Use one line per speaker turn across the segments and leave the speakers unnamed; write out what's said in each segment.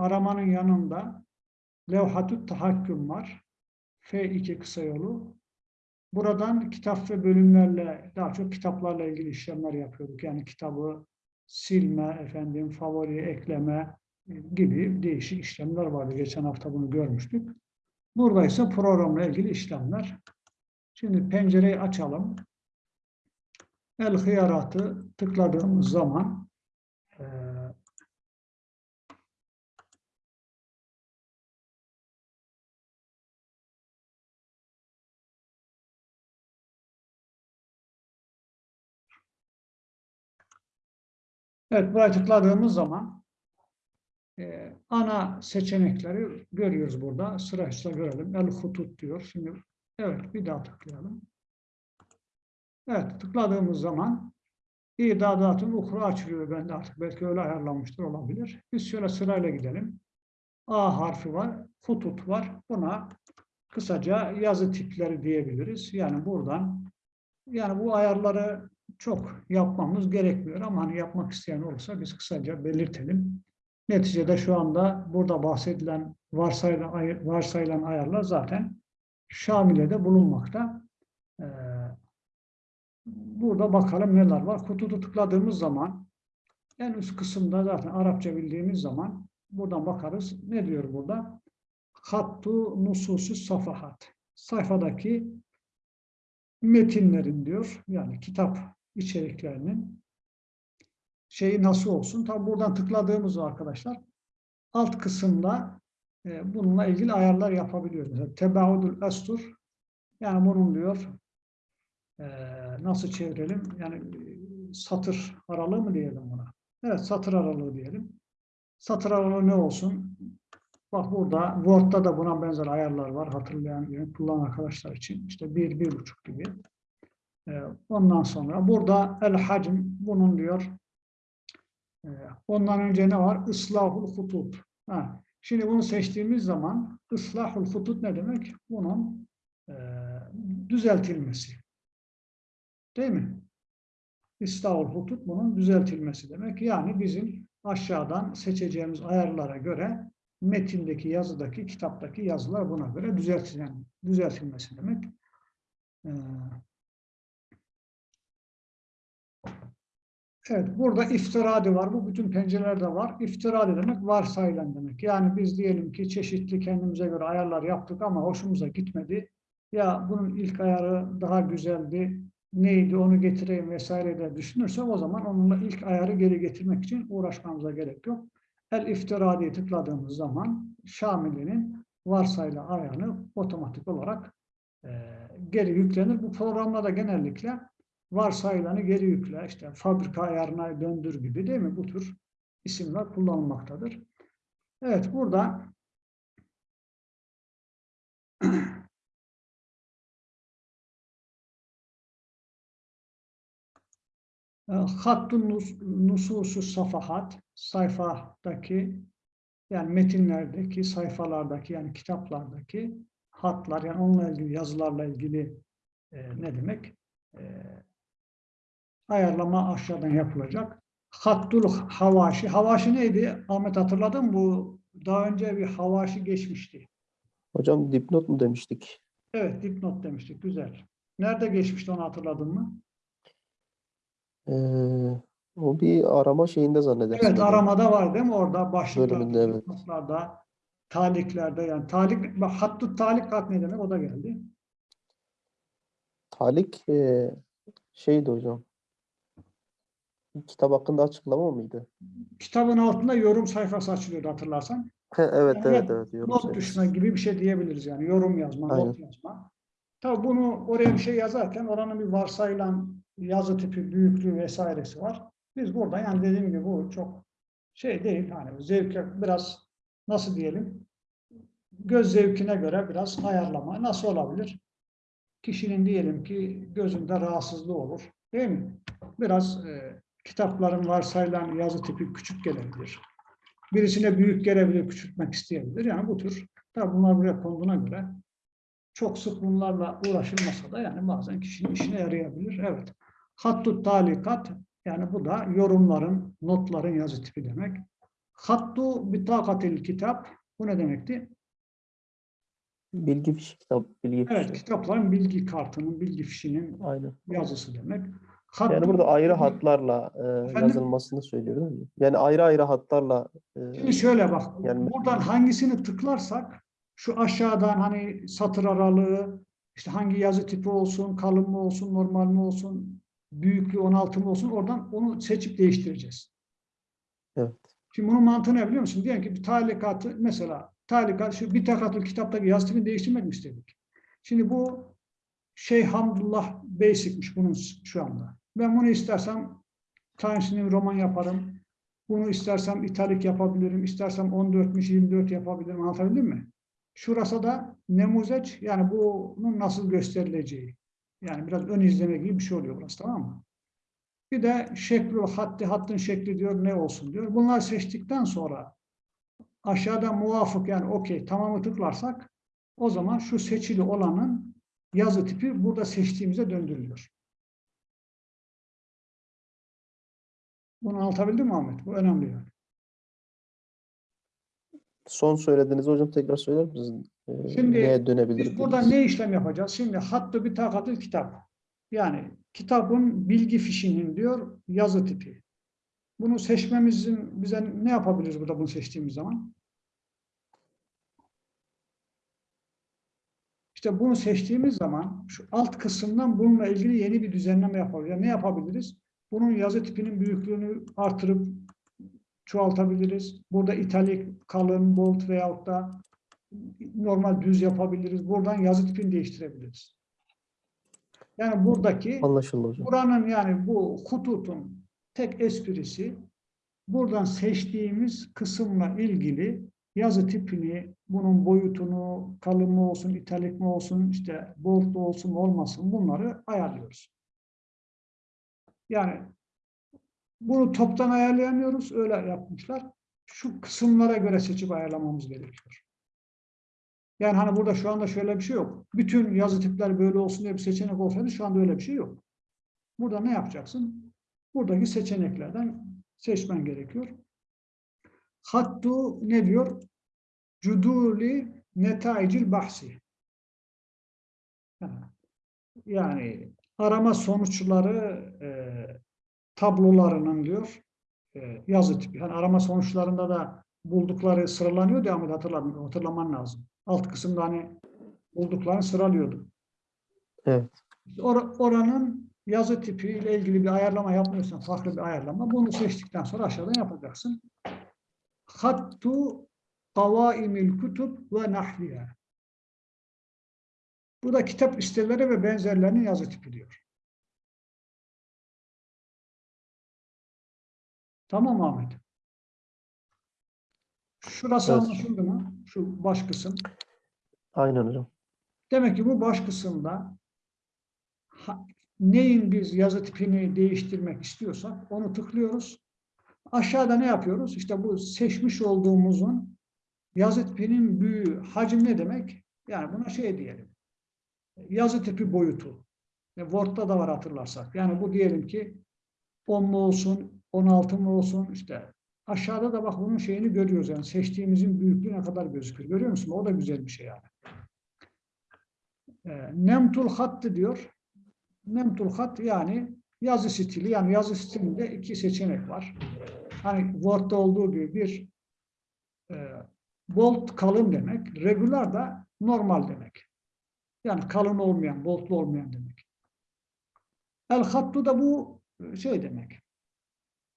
aramanın yanında levhatü tahakküm var. F2 kısa yolu. Buradan kitap ve bölümlerle, daha çok kitaplarla ilgili işlemler yapıyorduk. Yani kitabı silme, efendim favori ekleme gibi değişik işlemler vardı. Geçen hafta bunu görmüştük. Burada ise programla ilgili işlemler. Şimdi pencereyi açalım. El hıyaratı tıkladığımız zaman Evet, buraya tıkladığımız zaman e, ana seçenekleri görüyoruz burada. Sırayla görelim. El hutut diyor. Şimdi evet bir daha tıklayalım. Evet, tıkladığımız zaman İdadatın ukra açılıyor bende artık. Belki öyle ayarlanmıştır olabilir. Biz şöyle sırayla gidelim. A harfi var, hutut var. Buna kısaca yazı tipleri diyebiliriz. Yani buradan yani bu ayarları çok yapmamız gerekmiyor ama hani yapmak isteyen olursa biz kısaca belirtelim. Neticede şu anda burada bahsedilen varsayılan, varsayılan ayarlar zaten Şamile'de bulunmakta. Ee, burada bakalım neler var. Kutudu tıkladığımız zaman en üst kısımda zaten Arapça bildiğimiz zaman buradan bakarız. Ne diyor burada? Hattu nususu safahat. Sayfadaki metinlerin diyor. Yani kitap içeriklerinin şeyi nasıl olsun? Tabi buradan tıkladığımız arkadaşlar alt kısımda e, bununla ilgili ayarlar yapabiliyoruz. Mesela tebaudul astur yani bunun diyor e, nasıl çevirelim? Yani e, satır aralığı mı diyelim buna? Evet satır aralığı diyelim. Satır aralığı ne olsun? Bak burada Word'da da buna benzer ayarlar var. Hatırlayan, kullanan arkadaşlar için. İşte bir, bir buçuk gibi. Ee, ondan sonra burada el hacm bunun diyor e, ondan önce ne var? Islahul hutut. Ha, şimdi bunu seçtiğimiz zaman ıslahul hutut ne demek? Bunun e, düzeltilmesi. Değil mi? İslahul hutut bunun düzeltilmesi demek. Yani bizim aşağıdan seçeceğimiz ayarlara göre metindeki yazıdaki, kitaptaki yazılar buna göre düzeltilen, düzeltilmesi demek. Ee, Evet, burada iftiradi var. Bu bütün pencerelerde var. İftiradi demek varsayılan demek. Yani biz diyelim ki çeşitli kendimize göre ayarlar yaptık ama hoşumuza gitmedi. Ya bunun ilk ayarı daha güzeldi, neydi onu getireyim vesaire de düşünürsek o zaman onunla ilk ayarı geri getirmek için uğraşmamıza gerek yok. El iftiradiye tıkladığımız zaman Şamili'nin varsayılan ayarını otomatik olarak e, geri yüklenir. Bu programlarda genellikle varsayılanı geri yükle, işte fabrika ayarına döndür gibi değil mi? Bu tür isimler kullanılmaktadır. Evet, burada hattun nususu safahat sayfadaki yani metinlerdeki sayfalardaki yani kitaplardaki hatlar yani onunla ilgili yazılarla ilgili e, ne demek? E, ayarlama aşağıdan yapılacak. Hattul havaşi. Havaşi neydi? Ahmet hatırladın mı? Bu daha önce bir havaşi geçmişti.
Hocam dipnot mu demiştik?
Evet dipnot demiştik. Güzel. Nerede geçmişti onu hatırladın mı?
Ee, o bir arama şeyinde zannedersin.
Evet aramada var değil mi? Orada başlıklarda,
evet.
dipnotlarda, taliklerde yani talik, bak hattut talikat ne demek? O da geldi.
Talik e, şeydi hocam. Kitap hakkında açıklama mıydı?
Kitabın altında yorum sayfası açılıyordu hatırlarsan.
evet
Yani
evet evet. Yorum
not düşme gibi bir şey diyebiliriz yani. Yorum yazma,
Aynen.
not yazma. Tabii bunu oraya bir şey yazarken oranın bir varsayılan yazı tipi, büyüklüğü vesairesi var. Biz burada yani dediğim gibi bu çok şey değil. Hani zevke biraz nasıl diyelim göz zevkine göre biraz ayarlama. Nasıl olabilir? Kişinin diyelim ki gözünde rahatsızlığı olur. Değil mi? Biraz e, kitapların varsayılan yazı tipi küçük gelebilir. Birisine büyük gelebilir, küçültmek isteyebilir. Yani bu tür, tabi bunlar buraya konduğuna göre çok sık bunlarla uğraşılmasa da yani bazen kişinin işine yarayabilir. Evet. Hattut talikat yani bu da yorumların, notların yazı tipi demek. Hattu bitakatil kitap. Bu ne demekti?
Bilgi fişi kitap. Bilgi
Evet,
fişi.
kitapların bilgi kartının, bilgi fişinin
Aynen.
yazısı demek.
Yani
Hattu-
burada ayrı hatlarla e,
Efendim?
yazılmasını söylüyor değil mi? Yani ayrı ayrı hatlarla e,
Şimdi şöyle bak,
Yani-
buradan hangisini tıklarsak, şu aşağıdan hani satır aralığı, işte hangi yazı tipi olsun, kalın mı olsun, normal mi olsun, büyüklüğü 16 mı olsun, oradan onu seçip değiştireceğiz.
Evet.
Şimdi bunun mantığı ne biliyor musun? Diyelim ki bir talikatı, mesela talikat, şu bir takatül kitaptaki yazı tipini değiştirmek mi istedik? Şimdi bu şey Hamdullah Basic'miş bunun şu anda. Ben bunu istersem New Roman yaparım. Bunu istersem italik yapabilirim. istersem 14'müş 24 yapabilirim. Anlatabildim mi? Şurası da nemuzeç yani bunun nasıl gösterileceği. Yani biraz ön izleme gibi bir şey oluyor burası tamam mı? Bir de şeklu hatti hattın şekli diyor ne olsun diyor. Bunları seçtikten sonra aşağıda muvafık yani okey tamamı tıklarsak o zaman şu seçili olanın yazı tipi burada seçtiğimize döndürülüyor. Bunu anlatabildim mi Ahmet? Bu önemli yani.
son söylediğiniz hocam tekrar söyler misiniz? E,
Şimdi
neye dönebilir?
Biz burada ne işlem yapacağız? Şimdi hattı bir takatül kitap. Yani kitabın bilgi fişinin diyor yazı tipi. Bunu seçmemizin bize ne yapabiliriz burada bunu seçtiğimiz zaman? İşte bunu seçtiğimiz zaman şu alt kısımdan bununla ilgili yeni bir düzenleme yapabiliriz. Yani ne yapabiliriz? Bunun yazı tipinin büyüklüğünü artırıp çoğaltabiliriz. Burada italik, kalın, bold veyahut da normal düz yapabiliriz. Buradan yazı tipini değiştirebiliriz. Yani buradaki
Anlaşıldı hocam.
Buranın yani bu hututun tek esprisi buradan seçtiğimiz kısımla ilgili yazı tipini, bunun boyutunu, kalın mı olsun, italik mi olsun, işte bold olsun, olmasın bunları ayarlıyoruz. Yani bunu toptan ayarlayamıyoruz, öyle yapmışlar. Şu kısımlara göre seçip ayarlamamız gerekiyor. Yani hani burada şu anda şöyle bir şey yok. Bütün yazı tipler böyle olsun diye bir seçenek olsaydı şu anda öyle bir şey yok. Burada ne yapacaksın? Buradaki seçeneklerden seçmen gerekiyor. Hattu ne diyor? Cuduli netaicil bahsi. Yani arama sonuçları e, tablolarının diyor e, yazı tipi. Yani arama sonuçlarında da buldukları sıralanıyor diye Ahmet hatırlaman, hatırlaman lazım. Alt kısımda hani bulduklarını sıralıyordu.
Evet.
Or- oranın yazı tipi ile ilgili bir ayarlama yapmıyorsan farklı bir ayarlama. Bunu seçtikten sonra aşağıdan yapacaksın. Hattu kavaimil kutub ve nahviha. Bu da kitap listeleri ve benzerlerinin yazı tipi diyor. Tamam Ahmet? Şurası
Evet.
anlaşıldı mı? Şu baş kısım.
Aynen hocam.
Demek ki bu baş kısımda ha- neyin biz yazı tipini değiştirmek istiyorsak onu tıklıyoruz. Aşağıda ne yapıyoruz? İşte bu seçmiş olduğumuzun yazı tipinin büyüğü, hacim ne demek? Yani buna şey diyelim. Yazı tipi boyutu. E, Word'da da var hatırlarsak. Yani bu diyelim ki 10 mu olsun, 16 mı olsun işte aşağıda da bak bunun şeyini görüyoruz yani seçtiğimizin büyüklüğü ne kadar gözüküyor. Görüyor musun? O da güzel bir şey yani. E, Nemtul hattı diyor. Nemtul hat yani yazı stili yani yazı stilinde iki seçenek var. Hani Word'da olduğu gibi bir e, bold kalın demek, regular da normal demek. Yani kalın olmayan, boldlu olmayan demek. El hattu da bu şey demek.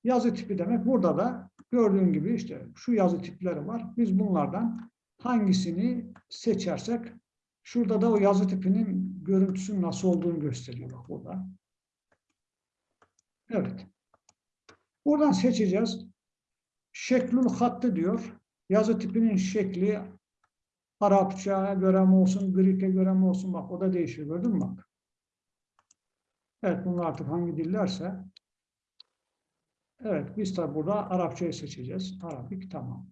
Yazı tipi demek. Burada da gördüğün gibi işte şu yazı tipleri var. Biz bunlardan hangisini seçersek şurada da o yazı tipinin görüntüsünün nasıl olduğunu gösteriyor bak burada. Evet. Buradan seçeceğiz. Şeklül hattı diyor. Yazı tipinin şekli Arapçaya göre mi olsun, Grek'e göre mi olsun bak o da değişiyor gördün mü bak. Evet bunlar artık hangi dillerse. Evet biz tabi burada Arapçayı seçeceğiz. Arabik tamam.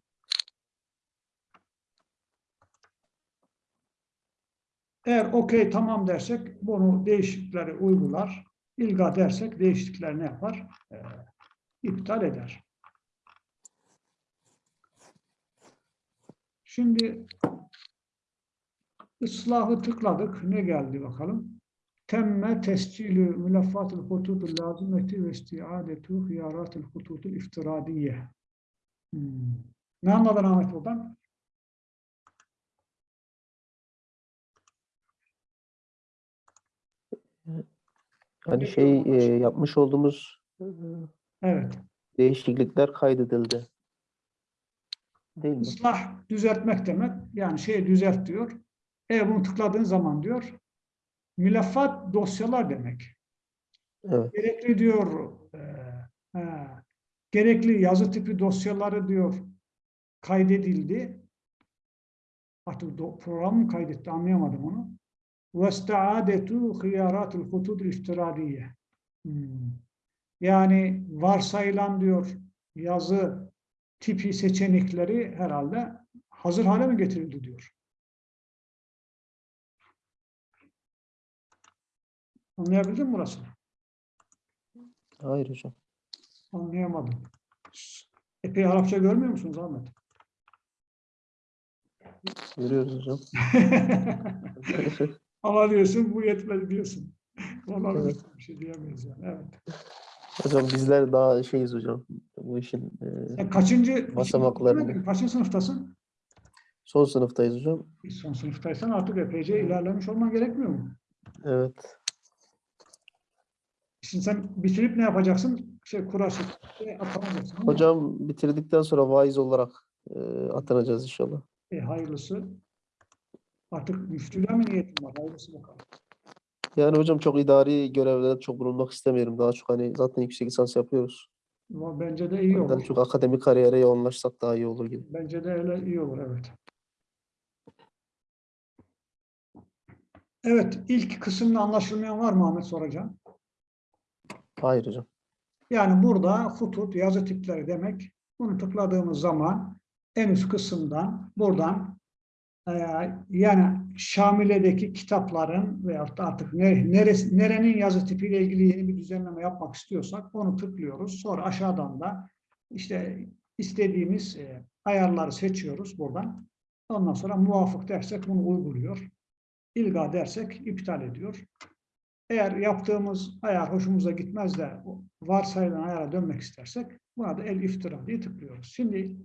Eğer okey tamam dersek bunu değişiklikleri uygular. İlga dersek değişiklikler ne yapar? Ee, iptal eder. Şimdi ıslahı tıkladık. Ne geldi bakalım? Temme tescilü mülaffatul hutudul lazimeti ve istiadetu hiyaratul hutudul iftiradiye. Hmm. Ne anladın Ahmet buradan?
Hani şey e, yapmış olduğumuz
Evet.
değişiklikler kaydedildi. Değil mi?
Islah düzeltmek demek. Yani şeyi düzelt diyor. E bunu tıkladığın zaman diyor mülaffat dosyalar demek.
Evet.
Gerekli diyor e, he, gerekli yazı tipi dosyaları diyor kaydedildi. Artık do- program mı kaydetti anlayamadım onu. وَاسْتَعَادَتُ خِيَارَاتِ الْخُطُودِ الْاِفْتِرَادِيَّ Hmm. Yani varsayılan diyor yazı tipi seçenekleri herhalde hazır hale mi getirildi diyor. Anlayabildin mi burasını?
Hayır hocam.
Anlayamadım. Epey Arapça görmüyor musunuz Ahmet?
Görüyoruz hocam.
Ama diyorsun bu yetmez diyorsun. Olabilir.
Evet.
Bir şey diyemeyiz yani. Evet.
Hocam bizler daha şeyiz hocam. Bu işin e,
Sen kaçıncı
Basamaklarını.
kaçıncı sınıftasın?
son sınıftayız hocam.
Son sınıftaysan artık epeyce ilerlemiş olman gerekmiyor mu?
Evet.
Şimdi sen bitirip ne yapacaksın? Şey kura şeklinde atanacaksın. değil mi?
Hocam bitirdikten sonra vaiz olarak e, atanacağız inşallah.
E, hayırlısı. Artık müftülüğe mi niyetin var? Hayırlısı bakalım.
Yani hocam çok idari görevlerde çok bulunmak istemiyorum. Daha çok hani zaten yüksek lisans yapıyoruz.
Ama Bence de iyi
Daha
olur.
çok akademik kariyere yoğunlaşsak daha iyi olur gibi.
Bence de öyle iyi olur evet. Evet, ilk kısımda anlaşılmayan var mı Ahmet soracağım?
Hayır hocam.
Yani burada hutut, yazı tipleri demek. Bunu tıkladığımız zaman en üst kısımdan buradan eee, yani Şamile'deki kitapların veyahut da artık ne, neresi, nerenin yazı tipiyle ilgili yeni bir düzenleme yapmak istiyorsak onu tıklıyoruz. Sonra aşağıdan da işte istediğimiz eee, ayarları seçiyoruz buradan. Ondan sonra muvafık dersek bunu uyguluyor. İlga dersek iptal ediyor. Eğer yaptığımız ayar hoşumuza gitmez de varsayılan ayara dönmek istersek buna da el iftira diye tıklıyoruz. Şimdi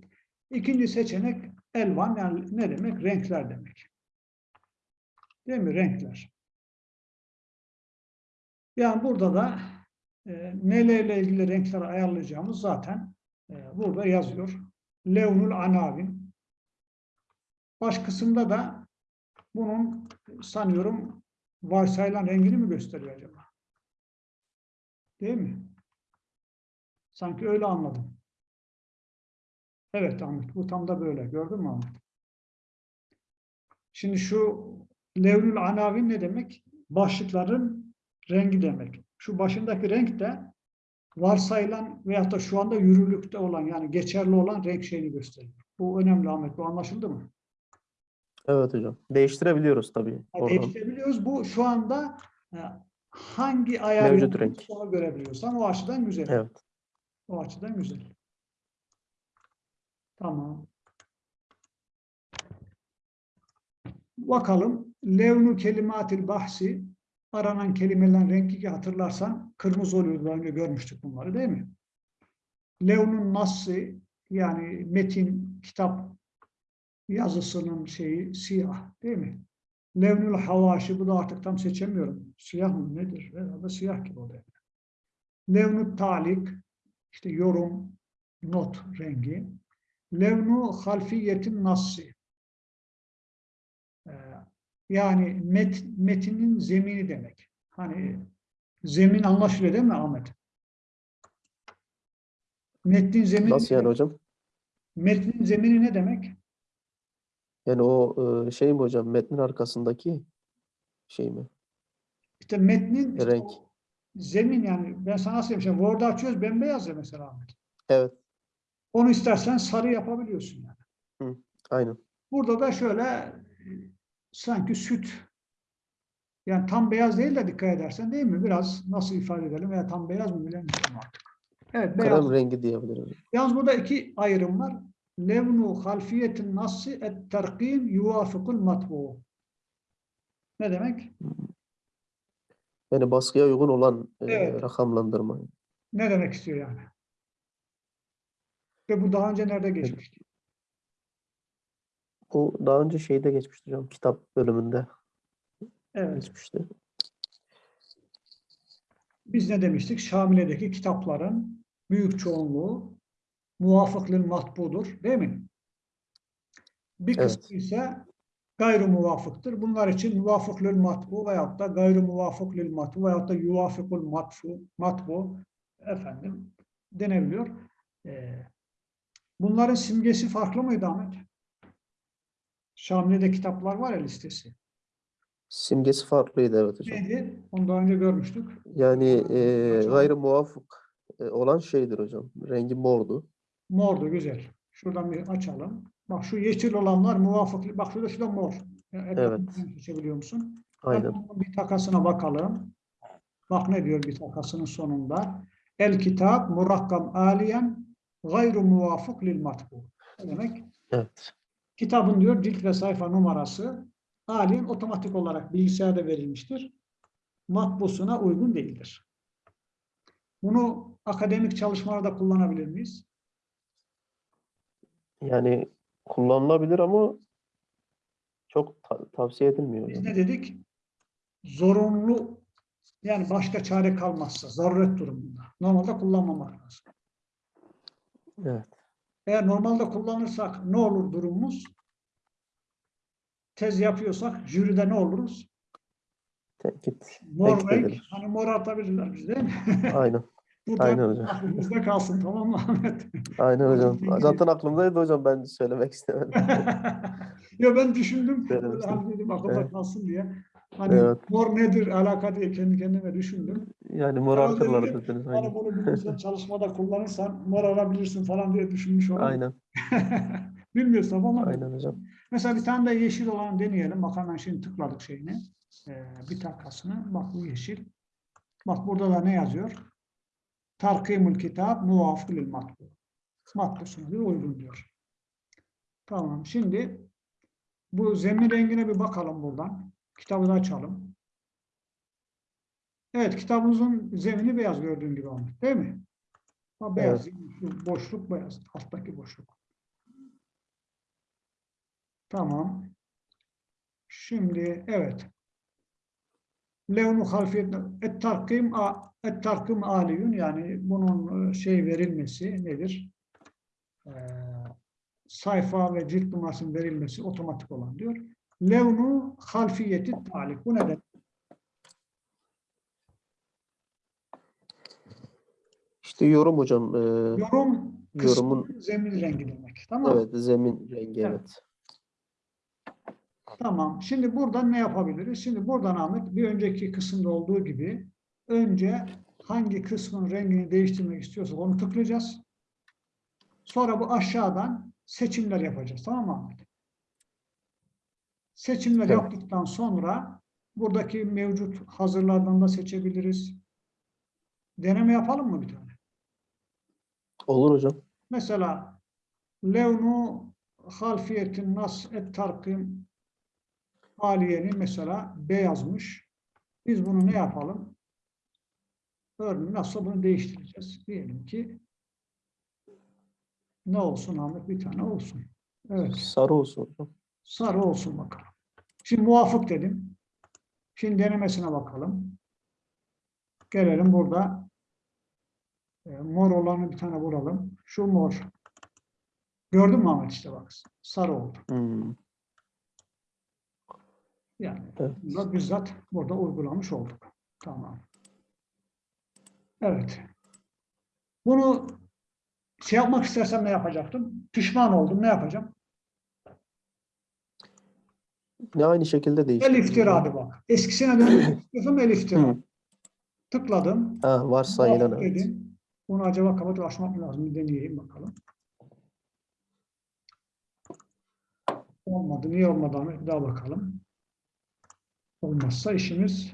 ikinci seçenek elvan yani ne demek? Renkler demek. Değil mi? Renkler. Yani burada da e, nelerle ilgili renkleri ayarlayacağımız zaten e, burada yazıyor. Levnul anavin. Baş kısımda da bunun sanıyorum varsayılan rengini mi gösteriyor acaba? Değil mi? Sanki öyle anladım. Evet Ahmet, bu tam da böyle. Gördün mü Ahmet? Şimdi şu levnül anavin ne demek? Başlıkların rengi demek. Şu başındaki renk de varsayılan veyahut da şu anda yürürlükte olan yani geçerli olan renk şeyini gösteriyor. Bu önemli Ahmet. Bu anlaşıldı mı?
Evet hocam. Değiştirebiliyoruz tabii.
Yani. Değiştirebiliyoruz. Bu şu anda e, hangi ayar
Mevcut
yaptığımızı
renk.
onu görebiliyorsan o açıdan güzel.
Evet.
O açıdan güzel. Tamam. Bakalım. Levnu kelimatil bahsi aranan kelimelerin rengi ki hatırlarsan kırmızı oluyordu. Daha önce görmüştük bunları değil mi? Levnun nassı yani metin, kitap yazısının şeyi siyah değil mi? Levnül havaşi bu da artık tam seçemiyorum. Siyah mı nedir? Herhalde siyah gibi o da. Levnü talik işte yorum, not rengi. Levnu halfiyetin nassi. Ee, Yani met, metinin zemini demek. Hani zemin anlaşılıyor değil mi Ahmet? Metnin zemini,
Nasıl yani hocam?
metnin zemini ne demek?
Yani o e, şey mi hocam? Metnin arkasındaki şey mi?
İşte metnin işte
Renk.
o zemin yani ben sana söyleyeyim. Şimdi Word'u açıyoruz bembeyaz ya mesela Ahmet.
Evet.
Onu istersen sarı yapabiliyorsun yani.
Aynen.
Burada da şöyle sanki süt yani tam beyaz değil de dikkat edersen değil mi? Biraz nasıl ifade edelim veya tam beyaz mı bilemiyorum artık. Evet beyaz.
Krem rengi diyebiliriz.
Yalnız burada iki ayrım var. Levnu halfiyetin nassi et terkim yuvafikul matbu. Ne demek?
Yani baskıya uygun olan e,
Evet.
rakamlandırma.
Ne demek istiyor yani? Ve bu daha önce nerede geçmişti?
Bu daha önce şeyde geçmişti hocam. Kitap bölümünde
Evet.
geçmişti.
Biz ne demiştik? Şamile'deki kitapların büyük çoğunluğu muvafıklil matbudur. Değil mi? Bir
Evet.
kısmı ise gayrı muvafıktır. Bunlar için muvafıklil matbu veyahut da gayrı muvafıklil matbu veyahut da yuvafikul matfu, matbu efendim denebiliyor. Ee, bunların simgesi farklı mıydı Ahmet? Şamile'de kitaplar var ya listesi.
Simgesi farklıydı evet hocam.
Neydi? Onu daha önce görmüştük.
Yani e, gayrı muvafık e, olan şeydir hocam. Rengi mordu.
Mordu güzel. Şuradan bir açalım. Bak şu yeşil olanlar muvafık. Bak şurada şurada mor. Yani ekranı seçebiliyor musun?
Aynen.
Bir takasına bakalım. Bak ne diyor bir takasının sonunda. El kitap murakkam aliyen gayru muvafık lil matbu. Ne demek?
Evet.
Kitabın diyor cilt ve sayfa numarası aliyen otomatik olarak bilgisayarda verilmiştir. Matbusuna uygun değildir. Bunu akademik çalışmalarda kullanabilir miyiz?
Yani kullanılabilir ama çok ta- tavsiye edilmiyor
Biz
hocam.
ne dedik? Zorunlu yani başka çare kalmazsa zaruret durumunda. Normalde kullanmamak lazım.
Evet.
Eğer normalde kullanırsak ne olur durumumuz? Tez yapıyorsak jüride ne oluruz?
Tenkit.
Mor
Tenkit
renk.
edilir.
Hani mor atabilirler biz değil mi?
Aynen.
Bu da
Aynen hocam.
aklımızda kalsın tamam mı Ahmet?
Aynen hocam. Zaten aklımdaydı hocam ben söylemek istemedim.
ya ben düşündüm. Hani dedim aklımda
Evet.
kalsın diye. Hani
Evet.
mor nedir alaka diye kendi kendime düşündüm.
Yani morartırlar
dedim,
dediniz.
Hani bunu bilimsel çalışmada kullanırsan mor alabilirsin falan diye düşünmüş oldum.
Aynen.
Bilmiyorsam ama
Aynen hocam.
mesela bir tane de yeşil olan deneyelim. Bak hemen şimdi tıkladık şeyini. Ee, bir takasını. Bak bu yeşil. Bak burada da ne yazıyor? Tarkimul kitap muvafık lil matbu. Matbusuna diyor uygun diyor. Tamam. Şimdi bu zemin rengine bir bakalım buradan. Kitabı da açalım. Evet kitabımızın zemini beyaz gördüğün gibi Ahmet. Değil mi? Ha, beyaz. Şu boşluk beyaz. Alttaki boşluk. Tamam. Şimdi evet. Levnu halfiyet et tarkim et tarkim aliyun yani bunun e, şey verilmesi nedir? Ee, sayfa ve cilt numarasının verilmesi otomatik olan diyor. Levnu halfiyeti talik. Bu ne demek?
İşte yorum hocam. e,
Yorum
Yorumun-
zemin rengi demek. Tamam
evet zemin rengi
Evet.
evet.
Tamam. Şimdi buradan ne yapabiliriz? Şimdi buradan Ahmet bir önceki kısımda olduğu gibi önce hangi kısmın rengini değiştirmek istiyorsak onu tıklayacağız. Sonra bu aşağıdan seçimler yapacağız. Tamam mı Ahmet? Seçimler
Evet.
yaptıktan sonra buradaki mevcut hazırlardan da seçebiliriz. Deneme yapalım mı bir tane?
Olur hocam.
Mesela levnu halfiyetin nas et tarkim aliyeni mesela beyazmış. Biz bunu ne yapalım? Örneğin nasıl bunu değiştireceğiz? Diyelim ki ne olsun Ahmet? Bir tane olsun. Evet.
Sarı olsun.
Sarı olsun bakalım. Şimdi muvafık dedim. Şimdi denemesine bakalım. Gelelim burada. E, mor olanı bir tane vuralım. Şu mor. Gördün mü Ahmet işte bak. Sarı oldu.
Hmm,
Yani
Evet.
bizzat burada uygulamış olduk. Tamam. Evet. Bunu şey yapmak istersem ne yapacaktım? Pişman oldum. Ne yapacağım?
Ne aynı şekilde
El
değişti.
iftiradı bak. Eskisine dönmek istiyorsam el iftira.
Hı.
Tıkladım.
Ha, varsayılan evet.
dedim. Bunu acaba mı lazım? Bir deneyeyim bakalım. Olmadı. Niye olmadı? Daha bakalım. Olmazsa işimiz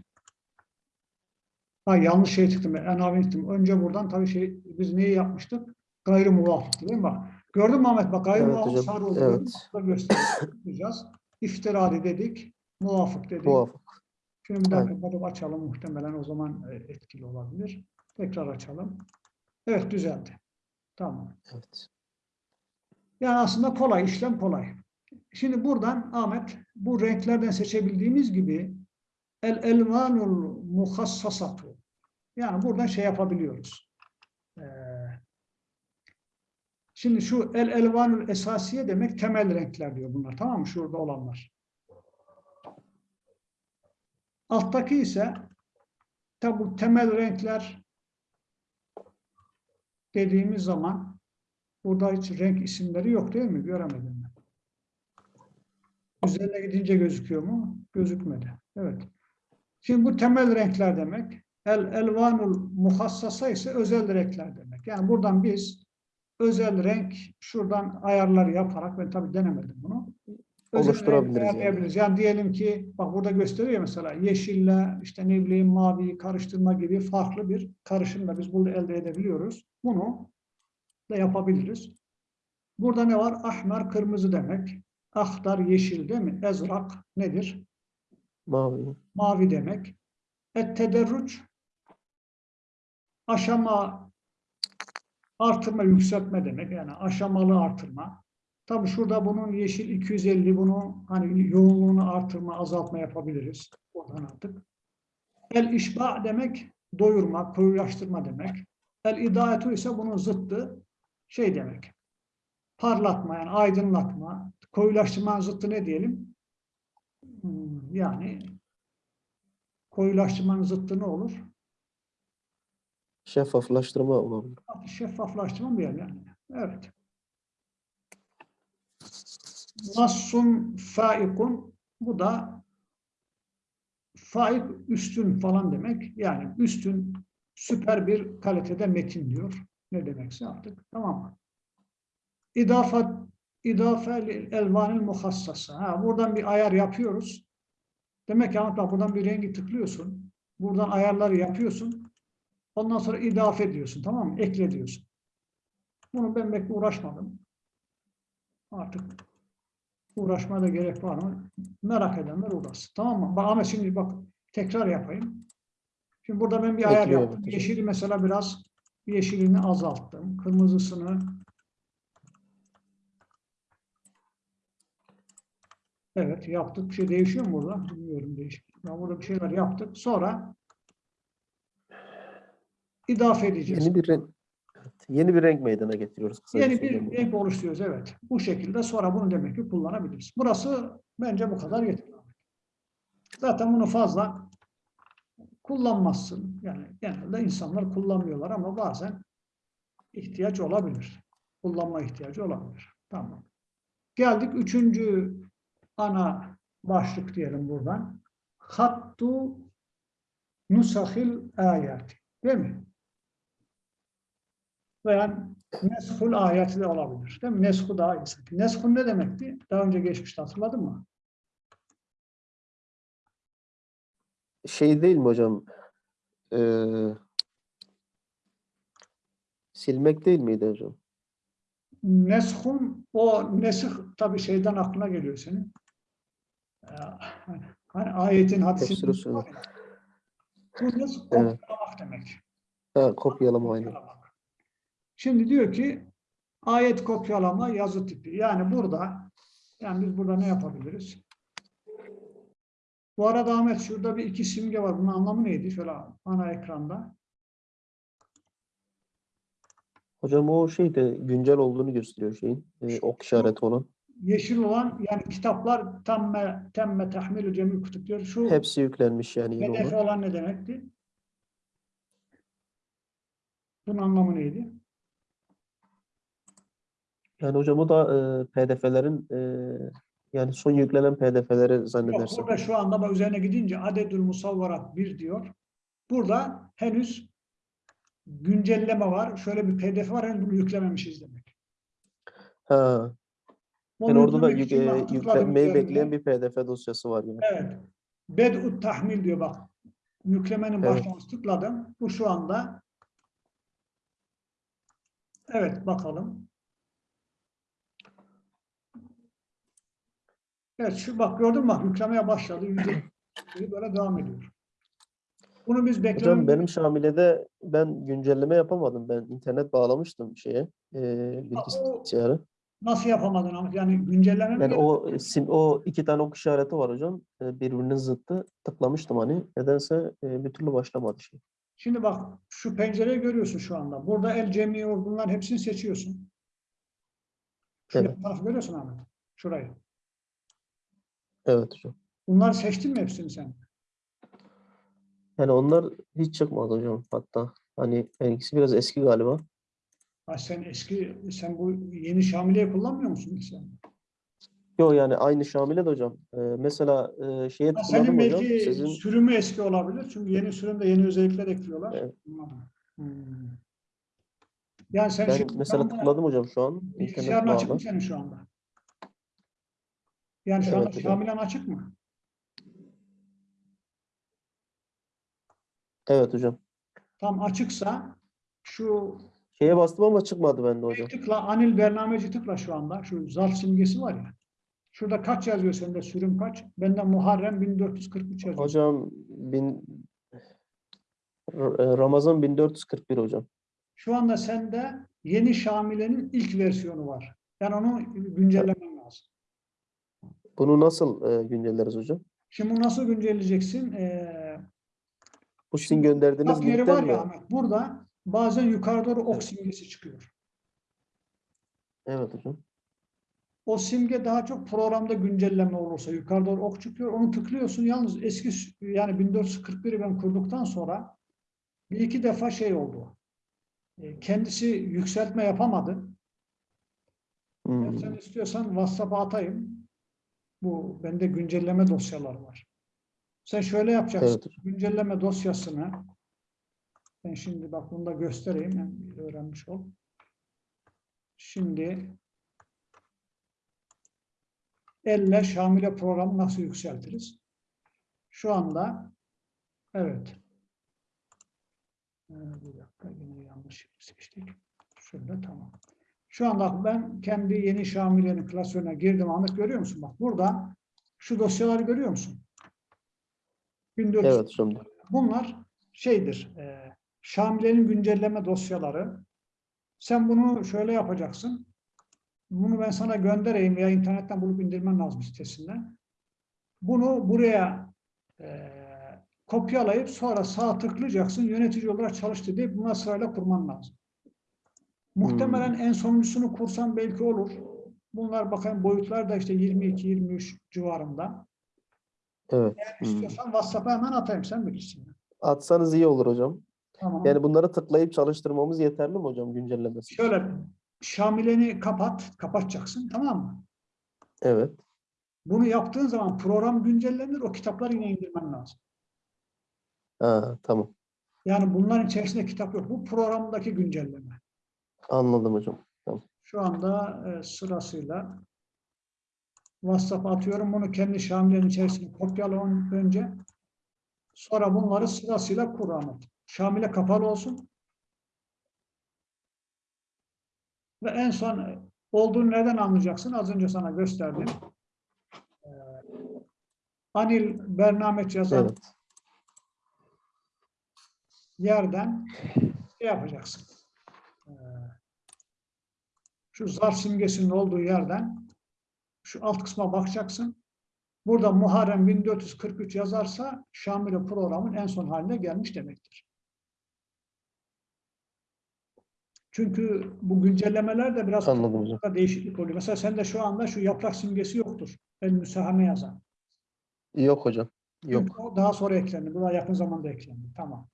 ha, yanlış şey tıkladım. En abi tıkladım. Önce buradan tabii şey biz neyi yapmıştık? Gayrı muvafık değil mi? Bak. Gördün mü Ahmet? Bak ayın
Evet
sarı oldu.
evet.
göstereceğiz. İftiradi dedik. Muvafık dedik.
Muvafık.
Şimdi bir daha
Aynen.
kapatıp açalım. Muhtemelen o zaman e, etkili olabilir. Tekrar açalım. Evet düzeldi. Tamam.
Evet.
Yani aslında kolay, işlem kolay. Şimdi buradan Ahmet bu renklerden seçebildiğimiz gibi el elvanul muhassasatu. Yani buradan şey yapabiliyoruz. Ee, şimdi şu el elvanul esasiye demek temel renkler diyor bunlar. Tamam mı? Şurada olanlar. Alttaki ise tabi bu temel renkler dediğimiz zaman burada hiç renk isimleri yok değil mi? Göremedim ben. Üzerine gidince gözüküyor mu? Gözükmedi. Evet. Şimdi bu temel renkler demek. El elvanul muhassasa ise özel renkler demek. Yani buradan biz özel renk şuradan ayarlar yaparak ben tabii denemedim bunu. Özel
Oluşturabiliriz yani.
Yani diyelim ki bak burada gösteriyor mesela yeşille işte ne bileyim maviyi karıştırma gibi farklı bir karışımla biz burada elde edebiliyoruz. Bunu da yapabiliriz. Burada ne var? Ahmer kırmızı demek. Ahtar yeşil değil mi? Ezrak nedir?
Mavi.
mavi demek. Et tederruç aşama artırma, yükseltme demek. Yani aşamalı artırma. Tabii şurada bunun yeşil 250 bunu hani yoğunluğunu artırma, azaltma yapabiliriz. Oradan artık. El işba demek doyurma, koyulaştırma demek. El idaetu ise bunun zıttı şey demek. Parlatma yani aydınlatma. Koyulaştırmanın zıttı ne diyelim? Hmm, Yani koyulaştırmanın zıttı ne olur?
Şeffaflaştırma olabilir.
Şeffaflaştırma mı yani? yani? Evet. Nassun faikun bu da faik üstün falan demek. Yani üstün süper bir kalitede metin diyor. Ne demekse artık. Tamam mı? İdafat idafe elvanil muhassasa. Ha, buradan bir ayar yapıyoruz. Demek ki Ahmet bak buradan bir rengi tıklıyorsun. Buradan ayarları yapıyorsun. Ondan sonra idafe ediyorsun. Tamam mı? Ekle diyorsun. Bunu ben pek uğraşmadım. Artık uğraşmaya da gerek var mı? Merak edenler uğraşsın. Tamam mı? Bak Ahmet şimdi bak tekrar yapayım. Şimdi burada ben bir ayar
Ekliyor
yaptım. Yeşili mesela biraz yeşilini azalttım. Kırmızısını Evet yaptık. Bir şey değişiyor mu burada? Bilmiyorum değişik. Ya burada bir şeyler yaptık. Sonra idafe edeceğiz.
Yeni bir renk. Yeni bir renk meydana getiriyoruz. kısaca
Yeni bir renk oluşturuyoruz evet. Bu şekilde sonra bunu demek ki kullanabiliriz. Burası bence bu kadar yeterli. Zaten bunu fazla kullanmazsın. Yani genelde insanlar kullanmıyorlar ama bazen ihtiyaç olabilir. Kullanma ihtiyacı olabilir. Tamam. Geldik üçüncü ana başlık diyelim buradan. Hattu nusahil ayati. Değil mi? Veya neshul ayeti de olabilir. Değil mi? Neshu daha iyi. Neshu ne demekti? Daha önce geçmişte hatırladın mı?
Şey değil mi hocam? Ee, silmek değil miydi hocam?
Neshun, o nesih tabii şeyden aklına geliyor senin. Ee, Hani, ayetin hadisin.
Tefsir usulü.
Bu nesih
Evet.
kopyalamak demek.
Ha, kopyalama aynı.
Kopyalamak. Şimdi diyor ki ayet kopyalama yazı tipi. Yani burada yani biz burada ne yapabiliriz? Bu arada Ahmet şurada bir iki simge var. Bunun anlamı neydi? Şöyle ana ekranda.
Hocam o şey de güncel olduğunu gösteriyor şeyin. e, ok işareti olan.
Yeşil olan yani kitaplar temme temme tahmilü cemil kutup diyor. Şu
Hepsi yüklenmiş yani
PDF
olan.
ne demekti? Bunun anlamı neydi?
Yani hocam o da e, PDF'lerin e, yani son yüklenen PDF'leri
Yok,
zannedersem.
burada şu anda bak üzerine gidince adedül musavvarat 1 diyor. Burada henüz güncelleme var. Şöyle bir PDF var. Henüz bunu yüklememişiz demek.
Ha,
onun
yani orada da yük, e, yüklenmeyi bekleyen bir PDF dosyası var yine.
Evet. Bed'ut tahmil diyor bak. Yüklemenin
evet.
başlaması tıkladım. Bu şu anda Evet bakalım. Evet şu bak gördün mü bak yüklemeye başladı. böyle devam ediyor. Bunu biz beklememiz...
Hocam benim Şamile'de ben güncelleme yapamadım. Ben internet bağlamıştım şeye. E, bilgisayarı
nasıl yapamadın Ahmet? Yani güncelleme
Ben o sim, o iki tane ok işareti var hocam. E, birbirinin zıttı. Tıklamıştım hani. Nedense e, bir türlü başlamadı şey.
Şimdi bak şu pencereyi görüyorsun şu anda. Burada el cemi bunların hepsini seçiyorsun. Şu
Evet.
tarafı görüyorsun Ahmet. Şurayı.
Evet hocam.
Bunları seçtin mi hepsini sen?
Yani onlar hiç çıkmadı hocam hatta. Hani benimkisi biraz eski galiba.
Ha, sen eski, sen bu yeni Şamile'yi kullanmıyor musun sen?
Yok yani aynı Şamile de hocam. E, mesela e, şeye
Ha, senin
hocam.
belki
Sizin
sürümü eski olabilir. Çünkü yeni sürümde yeni özellikler ekliyorlar.
Evet.
Hmm. Yani sen
ben
şimdi
mesela
anda
tıkladım hocam şu an.
Bilgisayarın açık mı senin şu anda? Yani şu anda
Evet hocam.
Şamilen açık mı?
Evet hocam.
Tam açıksa şu
Şeye bastım ama çıkmadı bende hocam.
tıkla Anil Bernameci tıkla şu anda. Şu zarf simgesi var ya. Şurada kaç yazıyor sende sürüm kaç? Bende Muharrem 1443 yazıyor.
Hocam bin e, Ramazan 1441 hocam.
Şu anda sende yeni Şamile'nin ilk versiyonu var. Yani onu güncellemen lazım.
Bunu nasıl e, güncelleriz hocam?
Şimdi bunu nasıl güncelleyeceksin? Ee,
Bu sizin gönderdiğiniz
yeri var
linkten
ya
mi?
Ahmet. Burada bazen yukarı doğru ok simgesi çıkıyor.
Evet hocam.
O simge daha çok programda güncelleme olursa yukarı doğru ok çıkıyor. Onu tıklıyorsun. Yalnız eski yani 1441'i ben kurduktan sonra bir iki defa şey oldu. E, Kendisi yükseltme yapamadı.
Hmm.
sen istiyorsan WhatsApp'a atayım. Bu bende güncelleme dosyaları var. Sen şöyle yapacaksın.
Evet.
Güncelleme dosyasını ben şimdi bak bunu da göstereyim. Yani öğrenmiş ol. Şimdi elle Şamile programı nasıl yükseltiriz? Şu anda evet. Ee, Bir dakika yine yanlış seçtik. Şöyle tamam. Şu anda ben kendi yeni Şamile'nin klasörüne girdim. Ahmet görüyor musun? Bak burada şu dosyaları görüyor musun? 1400
Evet hocam.
Bunlar şeydir, e, Şamile'nin güncelleme dosyaları. Sen bunu şöyle yapacaksın. Bunu ben sana göndereyim veya internetten bulup indirmen lazım sitesinden. Bunu buraya e, kopyalayıp sonra sağ tıklayacaksın. Yönetici olarak çalıştı deyip buna sırayla kurman lazım. Muhtemelen en sonuncusunu kursan belki olur. Bunlar bakın boyutlar da işte 22-23 civarında.
Evet. Hmm.
İstiyorsan WhatsApp'a hemen atayım sen bilirsin.
Atsanız iyi olur hocam.
Tamam.
Yani bunları tıklayıp çalıştırmamız yeterli mi hocam güncellemesi?
Şöyle Şamileni kapat, kapatacaksın tamam mı?
Evet.
Bunu yaptığın zaman program güncellenir, o kitapları yine indirmen lazım.
Ha, tamam.
Yani bunların içerisinde kitap yok. Bu programdaki güncelleme.
Anladım hocam.
Şu anda e, sırasıyla WhatsApp atıyorum. Bunu kendi Şamilenin içerisine kopyala ön- önce. Sonra bunları sırasıyla kur Ahmet. Şamile kapalı olsun. Ve en son e, olduğunu neden anlayacaksın? Az önce sana gösterdim. Ee, Anil Bernameç yazan
Evet.
yerden şey yapacaksın. Ee, Şu zarf simgesinin olduğu yerden şu alt kısma bakacaksın. Burada Muharrem 1443 yazarsa Şamile programın en son haline gelmiş demektir. Çünkü bu güncellemeler de biraz değişiklik oluyor. Mesela sende şu anda şu yaprak simgesi yoktur. El müsahame yazan.
Yok hocam. Yok.
Çünkü o daha sonra eklendi. Bu da yakın zamanda eklendi. Tamam.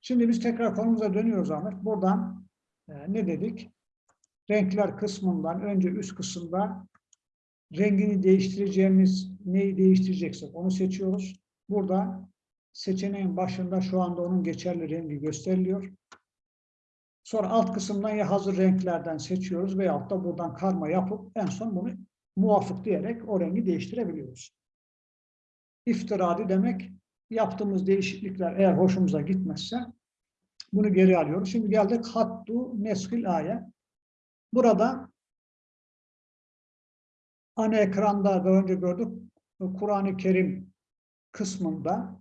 Şimdi biz tekrar konumuza dönüyoruz Ahmet. Buradan e, ne dedik? Renkler kısmından önce üst kısımda rengini değiştireceğimiz neyi değiştireceksek onu seçiyoruz. Burada seçeneğin başında şu anda onun geçerli rengi gösteriliyor. Sonra alt kısımdan ya hazır renklerden seçiyoruz veyahut da buradan karma yapıp en son bunu muvafık diyerek o rengi değiştirebiliyoruz. İftiradi demek yaptığımız değişiklikler eğer hoşumuza gitmezse bunu geri alıyoruz. Şimdi geldik hattu neskil ayet. Burada ana ekranda daha önce gördük. Kur'an-ı Kerim kısmında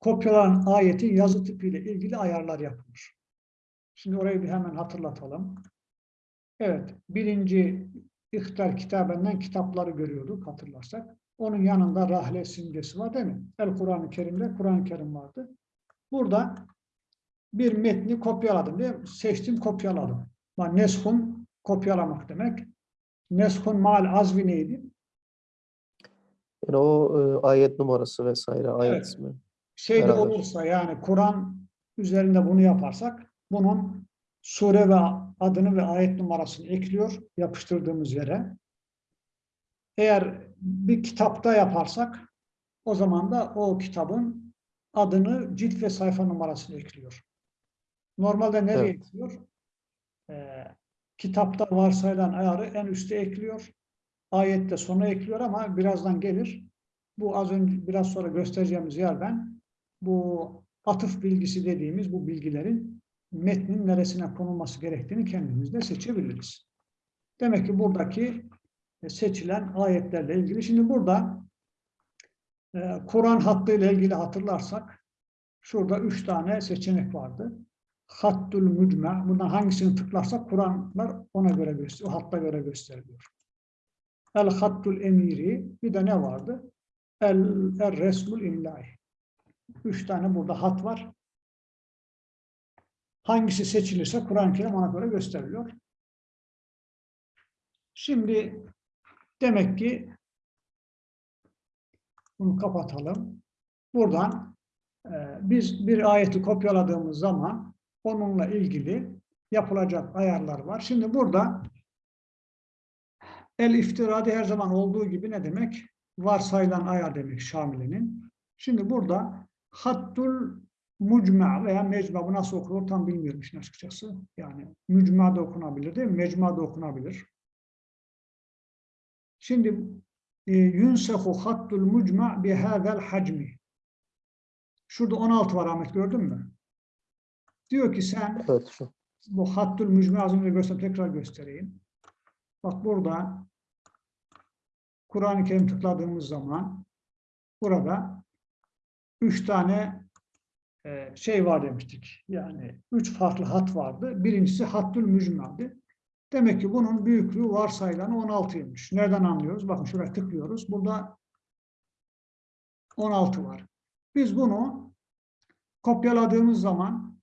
kopyalanan ayetin yazı tipiyle ilgili ayarlar yapılır. Şimdi orayı bir hemen hatırlatalım. Evet, birinci İhtar kitabından kitapları görüyorduk hatırlarsak. Onun yanında rahle simgesi var değil mi? El Kur'an-ı Kerim'de Kur'an-ı Kerim vardı. Burada bir metni kopyaladım diye seçtim kopyaladım. Yani neshun kopyalamak demek. Neshun mal azvi neydi?
Yani o e, ayet numarası vesaire, ayet
Evet.
ismi.
Şeyde
Beraber.
olursa yani Kur'an üzerinde bunu yaparsak bunun sure ve adını ve ayet numarasını ekliyor yapıştırdığımız yere. Eğer bir kitapta yaparsak o zaman da o kitabın adını, cilt ve sayfa numarasını ekliyor. Normalde nereye
Evet.
ekliyor? Ee, kitapta varsayılan ayarı en üste ekliyor. Ayette sona ekliyor ama birazdan gelir. Bu az önce biraz sonra göstereceğimiz yerden bu atıf bilgisi dediğimiz bu bilgilerin metnin neresine konulması gerektiğini kendimiz de seçebiliriz. Demek ki buradaki e, seçilen ayetlerle ilgili. Şimdi burada e, Kur'an hattıyla ilgili hatırlarsak şurada üç tane seçenek vardı. Hattul mücme. Bundan hangisini tıklarsak Kur'anlar ona göre gösteriyor. O hatta göre gösteriliyor. El hattul emiri. Bir de ne vardı? El, el resmul imlai. Üç tane burada hat var. Hangisi seçilirse Kur'an-ı Kerim ona göre gösteriliyor. Şimdi demek ki bunu kapatalım. Buradan e, biz bir ayeti kopyaladığımız zaman onunla ilgili yapılacak ayarlar var. Şimdi burada el iftiradi her zaman olduğu gibi ne demek? Varsayılan ayar demek Şamili'nin. Şimdi burada hattul mucma veya mecma bu nasıl okunur tam bilmiyorum işin açıkçası. Yani mücma da okunabilir değil mi? Mecma da okunabilir. Şimdi e, yunsehu hattul mucma bi hadal hacmi. Şurada 16 var Ahmet gördün mü? Diyor ki sen
Evet şu.
bu hattul mücme az önce gösterdim tekrar göstereyim. Bak burada Kur'an-ı Kerim tıkladığımız zaman burada üç tane şey var demiştik. Yani üç farklı hat vardı. Birincisi hattül mücmeldi. Demek ki bunun büyüklüğü varsayılan 16'ymış. Nereden anlıyoruz? Bakın şuraya tıklıyoruz. Burada 16 var. Biz bunu kopyaladığımız zaman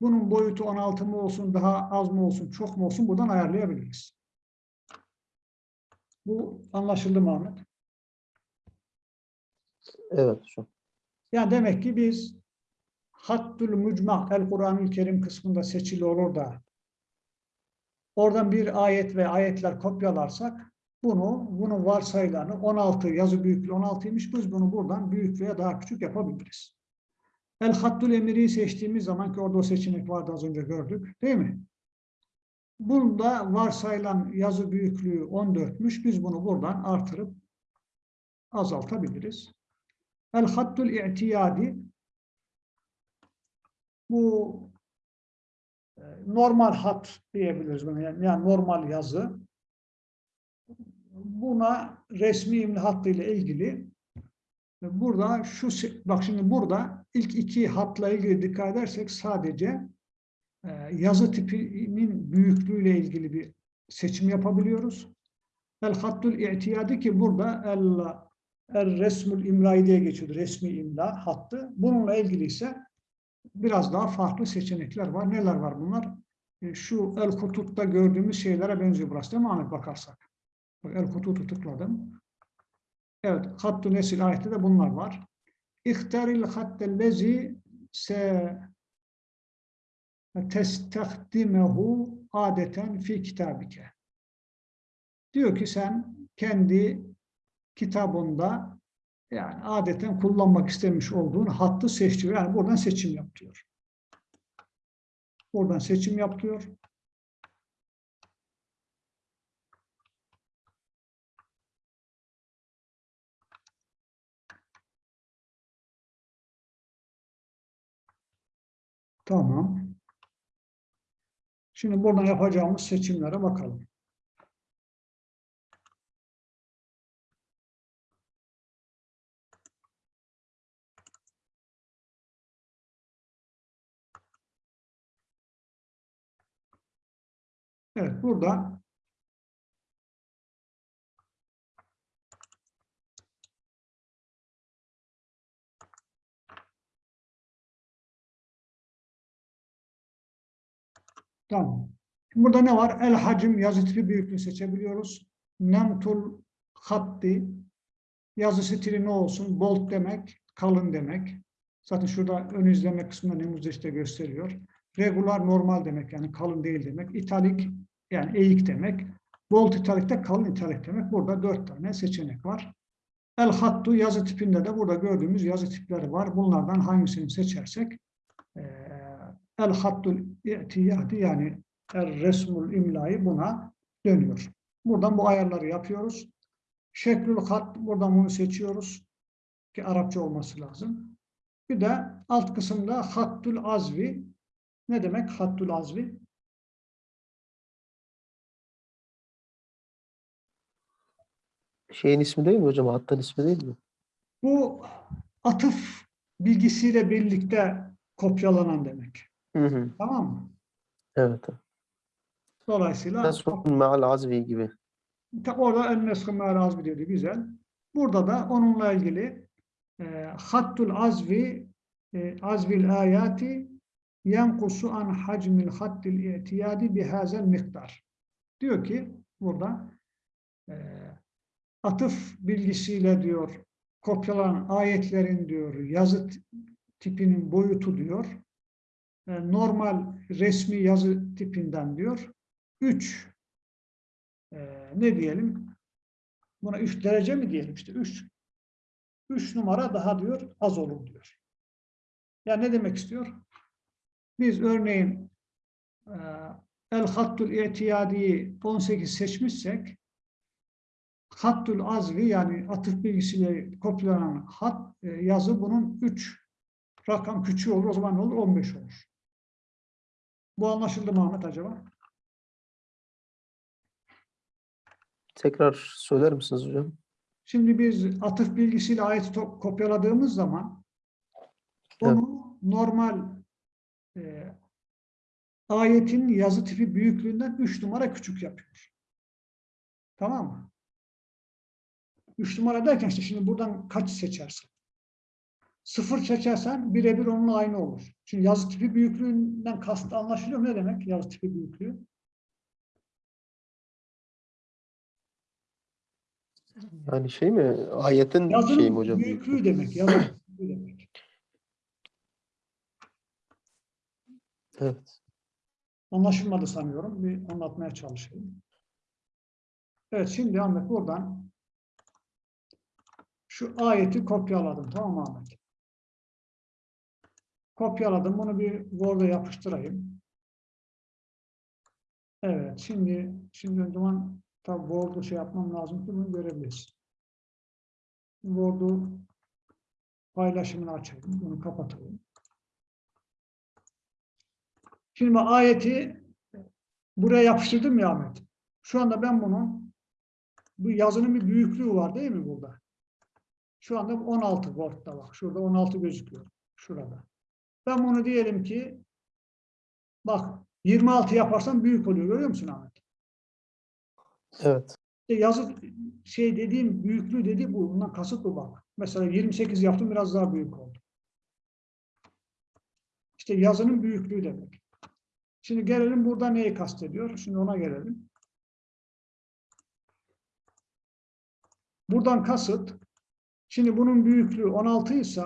bunun boyutu 16 mı olsun, daha az mı olsun, çok mu olsun buradan ayarlayabiliriz. Bu anlaşıldı mı Ahmet?
Evet şu.
Yani demek ki biz Hattul Mucma El Kur'an-ı Kerim kısmında seçili olur da oradan bir ayet ve ayetler kopyalarsak bunu, bunu varsayılanı 16 yazı büyüklüğü 16'ymış biz bunu buradan büyük veya daha küçük yapabiliriz. El Hattul Emiri'yi seçtiğimiz zaman ki orada o seçenek vardı az önce gördük değil mi? Bunda varsayılan yazı büyüklüğü 14'müş. Biz bunu buradan artırıp azaltabiliriz. El hattul i'tiyadi bu e, normal hat diyebiliriz. Yani, normal yazı. Buna resmi imli hattı ile ilgili e, burada şu bak şimdi burada ilk iki hatla ilgili dikkat edersek sadece e, yazı tipinin büyüklüğüyle ilgili bir seçim yapabiliyoruz. El hattul i'tiyadi ki burada el El resmul imlai diye geçiyordu. Resmi imla hattı. Bununla ilgili ise biraz daha farklı seçenekler var. Neler var bunlar? E, Şu El Kutut'ta gördüğümüz şeylere benziyor burası değil mi Ahmet bakarsak? Bak, El Kutut'u tıkladım. Evet. Hattu Nesil ayette de bunlar var. İhtaril hattellezi se testakdimehu adeten fi kitabike. Diyor ki sen kendi kitabında yani adeten kullanmak istemiş olduğun hattı seçiyor. Yani buradan seçim yap diyor. Buradan seçim yap diyor. Tamam. Şimdi buradan yapacağımız seçimlere bakalım. Evet burada Tamam. Burada ne var? El hacim yazı tipi büyüklüğü seçebiliyoruz. Nemtul hatti yazı stili ne olsun? Bold demek, kalın demek. Zaten şurada ön izleme kısmında nemuzda işte gösteriyor. Regular normal demek yani kalın değil demek. İtalik yani eğik demek. Bold italik de kalın italik demek. Burada dört tane seçenek var. El hattu yazı tipinde de burada gördüğümüz yazı tipleri var. Bunlardan hangisini seçersek eee, el hattul i'tiyadi yani el resmul imlayı buna dönüyor. Buradan bu ayarları yapıyoruz. Şeklül hat buradan bunu seçiyoruz ki Arapça olması lazım. Bir de alt kısımda hattul azvi ne demek hattul azvi?
Şeyin ismi değil mi hocam? Hattın ismi değil mi?
Bu atıf bilgisiyle birlikte kopyalanan demek.
Hı hı.
Tamam mı?
Evet.
Dolayısıyla
Nesfun ma'al azvi gibi.
Orada en neskı me'al diyordu. Güzel. Burada da onunla ilgili e, hattul azvi e, azvil ayati yenkusu an hacmil hattil i'tiyadi bihazel miktar. Diyor ki burada e, atıf bilgisiyle diyor kopyalanan ayetlerin diyor yazı tipinin boyutu diyor e, normal resmi yazı tipinden diyor 3 ne diyelim buna 3 derece mi diyelim işte 3 3 numara daha diyor az olur diyor. Yani ne demek istiyor? Biz örneğin e, el hattul i'tiyadiyi 18 seçmişsek hattul azvi yani atıf bilgisiyle kopyalanan hat e, yazı bunun 3 rakam küçüğü olur o zaman ne olur 15 olur. Bu anlaşıldı mı Ahmet acaba?
Tekrar söyler misiniz hocam?
Şimdi biz atıf bilgisiyle ayet kopyaladığımız zaman
Evet.
onu normal e, ayetin yazı tipi büyüklüğünden 3 numara küçük yapıyor. Tamam mı? 3 numara derken işte şimdi buradan kaç seçersin? Sıfır seçersen birebir onunla aynı olur. Şimdi yazı tipi büyüklüğünden kastı anlaşılıyor mu? Ne demek yazı tipi büyüklüğü?
Yani şey mi? Ayetin
Yazının
şeyi mi hocam?
büyüklüğü demek. Yazı büyüklüğü demek.
Evet.
Anlaşılmadı sanıyorum. Bir anlatmaya çalışayım. Evet şimdi Ahmet buradan şu ayeti kopyaladım. Tamam Ahmet? Kopyaladım. Bunu bir Word'a yapıştırayım. Evet. Şimdi şimdi o zaman tabi Word'u şey yapmam lazım ki bunu görebiliriz. Word'u paylaşımını açayım. Bunu kapatalım. Şimdi ayeti buraya yapıştırdım ya Ahmet. Şu anda ben bunu bu yazının bir büyüklüğü var değil mi burada? Şu anda 16 Word'da bak. Şurada 16 gözüküyor. Şurada. Ben bunu diyelim ki bak 26 yaparsam büyük oluyor. Görüyor musun Ahmet?
Evet.
İşte yazı şey dediğim büyüklüğü dedi bu. Bundan kasıt bu bak. Mesela 28 yaptım biraz daha büyük oldu. İşte yazının büyüklüğü demek. Şimdi gelelim burada neyi kastediyor? Şimdi ona gelelim. Buradan kasıt şimdi bunun büyüklüğü 16 ise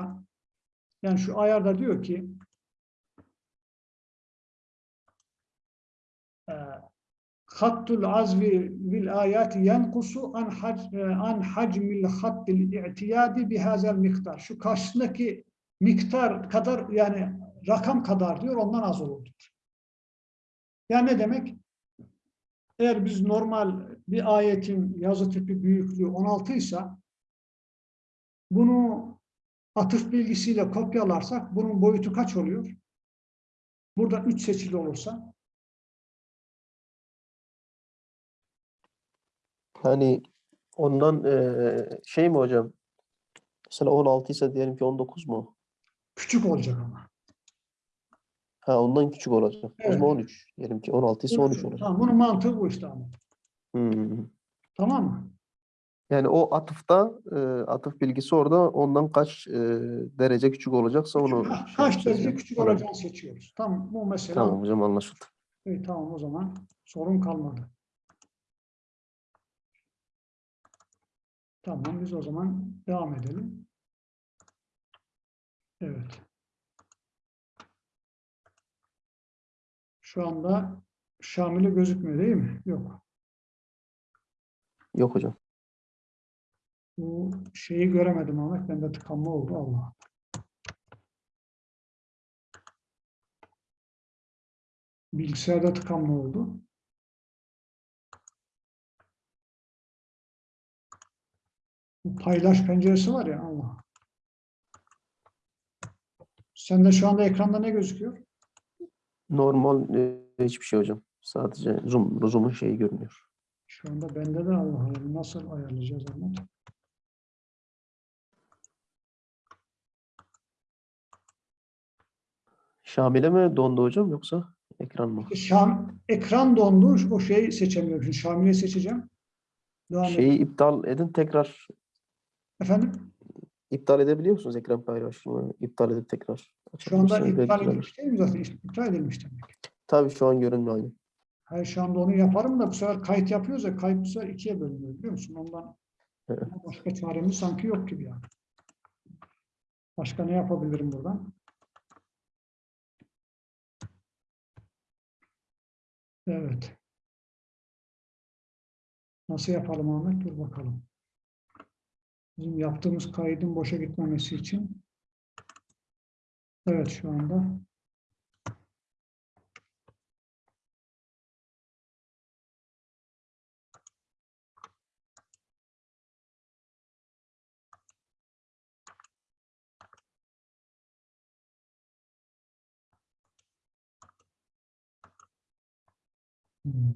yani şu ayarda diyor ki eee, hattul azvi bil ayati yenkusu an hac e, an hacmil hattil i'tiyadi bihazel miktar. Şu karşısındaki miktar kadar yani rakam kadar diyor ondan az olur diyor. Yani ne demek? Eğer biz normal bir ayetin yazı tipi büyüklüğü 16 ise bunu atıf bilgisiyle kopyalarsak bunun boyutu kaç oluyor? Burada 3 seçili olursa
Yani ondan eee, şey mi hocam? Mesela 16 ise diyelim ki 19 mu?
küçük olacak ama.
Ha ondan küçük olacak. O
Evet.
zaman 13. Diyelim ki 16 ise 13 olacak.
Tamam, bunun mantığı bu işte Ahmet.
Hmm.
Tamam mı?
Yani o atıfta e, atıf bilgisi orada ondan kaç e, derece küçük olacaksa onu şey
Kaç
yapacağız
derece
yani.
küçük olacağını seçiyoruz. Tamam bu mesela.
Tamam hocam anlaşıldı.
İyi, tamam o zaman sorun kalmadı. Tamam biz o zaman devam edelim. Evet. Şu anda Şamil'e gözükmüyor değil mi? Yok.
Yok hocam.
Bu şeyi göremedim Ahmet. Bende tıkanma oldu. Allah. Bilgisayarda tıkanma oldu. Bu paylaş penceresi var ya Allah. Sende şu anda ekranda ne gözüküyor?
Normal e, hiçbir şey hocam. Sadece zoom, zoom'un şeyi görünüyor.
Şu anda bende de Allah Allah. Nasıl ayarlayacağız Ahmet?
Şamil'e mi dondu hocam yoksa ekran mı?
Şam, ekran dondu. O şeyi seçemiyorum. Şimdi Şamil'i seçeceğim. Devam edelim.
Şeyi iptal edin tekrar
Efendim?
iptal edebiliyor musunuz ekran paylaşımı? İptal edip tekrar
Şu anda
açabilirsiniz,
iptal edilmiş değil mi zaten? İptal edilmiş demek.
Tabii şu an görünmüyor aynı.
Hayır şu anda onu yaparım da bu sefer kayıt yapıyoruz ya kayıt bu sefer ikiye bölünüyor biliyor musun? Ondan
Evet.
başka çaremiz sanki yok gibi yani. Başka ne yapabilirim buradan? Evet. Nasıl yapalım Ahmet? Dur bakalım. Bizim yaptığımız kaydın boşa gitmemesi için. Evet şu anda. Hmm.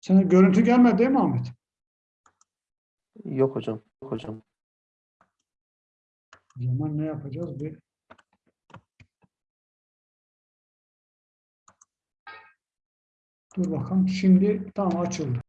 Sana görüntü gelmedi değil mi Ahmet?
Yok hocam. Yok hocam.
O zaman ne yapacağız? Bir Dur bakalım. Şimdi tamam açıldı.